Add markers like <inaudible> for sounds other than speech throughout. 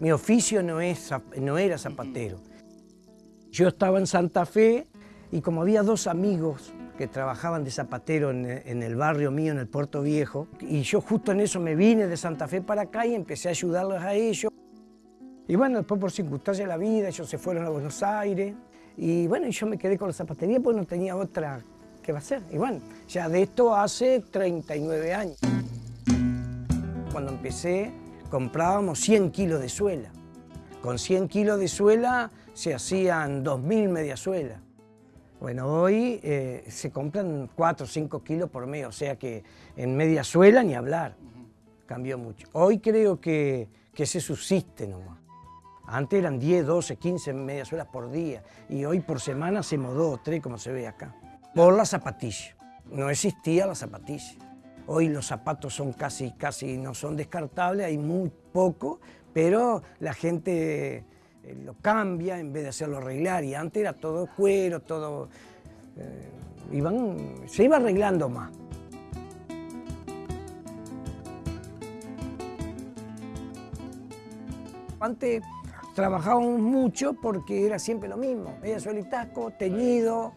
mi oficio no, es, no era zapatero. Yo estaba en Santa Fe y como había dos amigos que trabajaban de zapatero en, en, el barrio mío, en el Puerto Viejo, y yo justo en eso me vine de Santa Fe para acá y empecé a ayudarlos a ellos. Y bueno, después por circunstancias de la vida, ellos se fueron a Buenos Aires, y bueno, yo me quedé con la zapatería porque no tenía otra que hacer. Y bueno, ya de esto hace 39 años. Cuando empecé, comprábamos 100 kilos de suela. Con 100 kilos de suela se hacían 2.000 mediasuelas. Bueno, hoy eh, se compran 4 o 5 kilos por mes, o sea que en media suela ni hablar. Cambió mucho. Hoy creo que, que se subsiste nomás. Antes eran 10, 12, 15 mediasuelas por día y hoy por semana hacemos 2 o 3 como se ve acá. Por la zapatilla. No existía la zapatilla. Hoy los zapatos son casi, casi no son descartables, hay muy poco, pero la gente eh, lo cambia en vez de hacerlo arreglar y antes era todo cuero, todo... Eh, iban, se iba arreglando más. Antes trabajábamos mucho porque era siempre lo mismo, ella suelitaco, teñido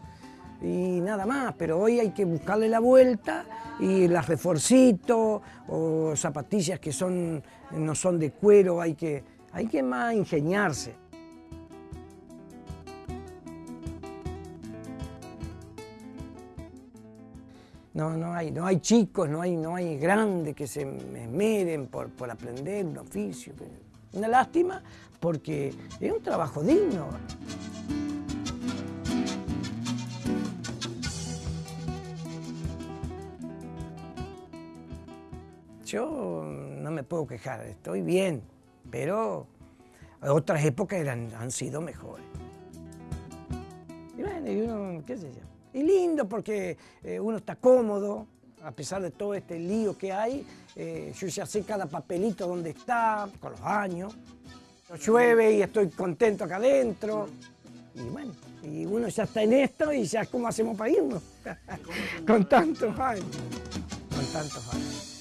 y nada más, pero hoy hay que buscarle la vuelta y las reforcitos o zapatillas que son, no son de cuero, hay que, hay que más ingeniarse. No, no hay, no hay chicos, no hay, no hay grandes que se esmeren por, por aprender un oficio. Una lástima porque es un trabajo digno. Yo no me puedo quejar, estoy bien, pero otras épocas han sido mejores. Y bueno, y uno, qué sé yo. Y lindo porque eh, uno está cómodo, a pesar de todo este lío que hay, eh, yo ya sé cada papelito dónde está, con los años. Llueve y estoy contento acá adentro. Y bueno, y uno ya está en esto y ya cómo hacemos para irnos. <laughs> con tantos años. Con tantos años.